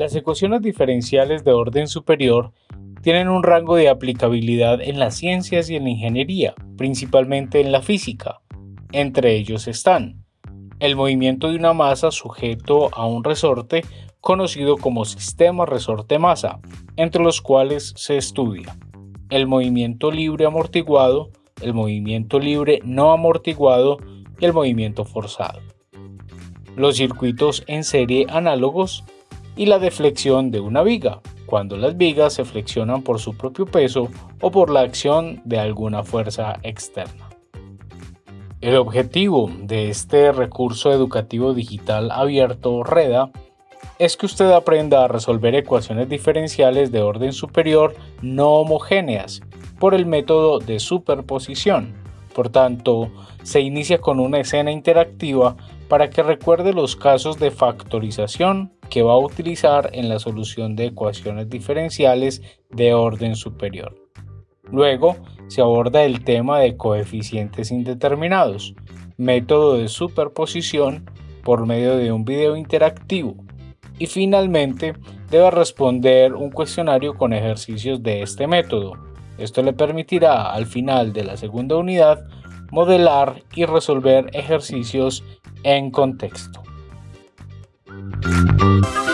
Las ecuaciones diferenciales de orden superior tienen un rango de aplicabilidad en las ciencias y en la ingeniería, principalmente en la física. Entre ellos están el movimiento de una masa sujeto a un resorte conocido como sistema resorte-masa, entre los cuales se estudia el movimiento libre amortiguado, el movimiento libre no amortiguado y el movimiento forzado. Los circuitos en serie análogos y la deflexión de una viga, cuando las vigas se flexionan por su propio peso o por la acción de alguna fuerza externa. El objetivo de este recurso educativo digital abierto REDA es que usted aprenda a resolver ecuaciones diferenciales de orden superior no homogéneas por el método de superposición. Por tanto, se inicia con una escena interactiva para que recuerde los casos de factorización que va a utilizar en la solución de ecuaciones diferenciales de orden superior. Luego se aborda el tema de coeficientes indeterminados, método de superposición por medio de un video interactivo y finalmente debe responder un cuestionario con ejercicios de este método. Esto le permitirá al final de la segunda unidad modelar y resolver ejercicios en contexto. Thank you.